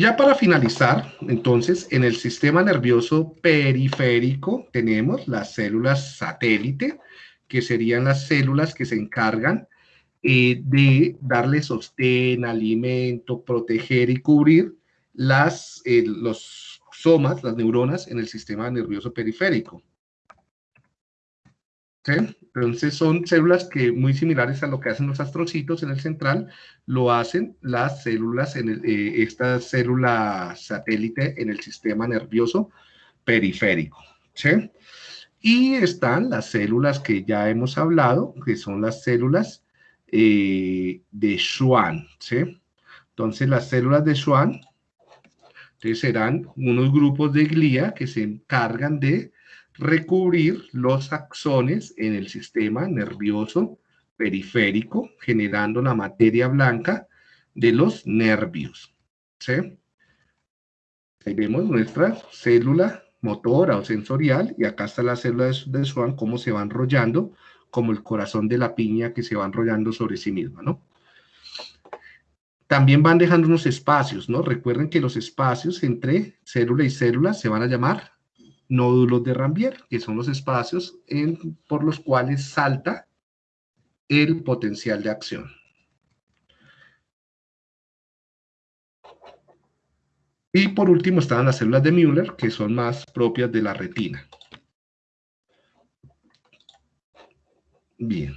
Ya para finalizar, entonces, en el sistema nervioso periférico tenemos las células satélite, que serían las células que se encargan eh, de darle sostén, alimento, proteger y cubrir las, eh, los somas, las neuronas en el sistema nervioso periférico. Entonces son células que muy similares a lo que hacen los astrocitos en el central, lo hacen las células, en el, eh, esta célula satélite en el sistema nervioso periférico. ¿sí? Y están las células que ya hemos hablado, que son las células eh, de Schwann. ¿sí? Entonces las células de Schwann serán unos grupos de glía que se encargan de recubrir los axones en el sistema nervioso periférico, generando la materia blanca de los nervios. ¿sí? Ahí vemos nuestra célula motora o sensorial, y acá está la célula de, Schwann, cómo se va enrollando, como el corazón de la piña que se va enrollando sobre sí misma, ¿no? También van dejando unos espacios, ¿no? Recuerden que los espacios entre célula y célula se van a llamar nódulos de Rambier, que son los espacios por los cuales salta el potencial de acción. Y por último están las células de Müller, que son más propias de la retina. Bien.